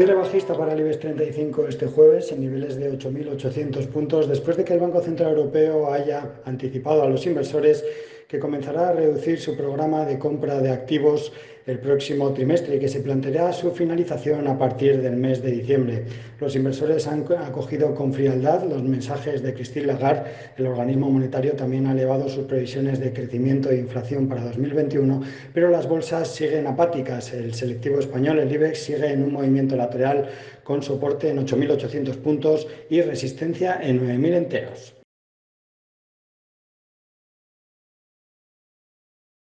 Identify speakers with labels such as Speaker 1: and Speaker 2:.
Speaker 1: Cierre bajista para el IBEX 35 este jueves en niveles de 8.800 puntos después de que el Banco Central Europeo haya anticipado a los inversores que comenzará a reducir su programa de compra de activos el próximo trimestre y que se planteará su finalización a partir del mes de diciembre. Los inversores han acogido con frialdad los mensajes de Christine Lagarde. El organismo monetario también ha elevado sus previsiones de crecimiento e inflación para 2021, pero las bolsas siguen apáticas. El selectivo español, el IBEX, sigue en un movimiento lateral con soporte en 8.800 puntos y resistencia en 9.000 enteros.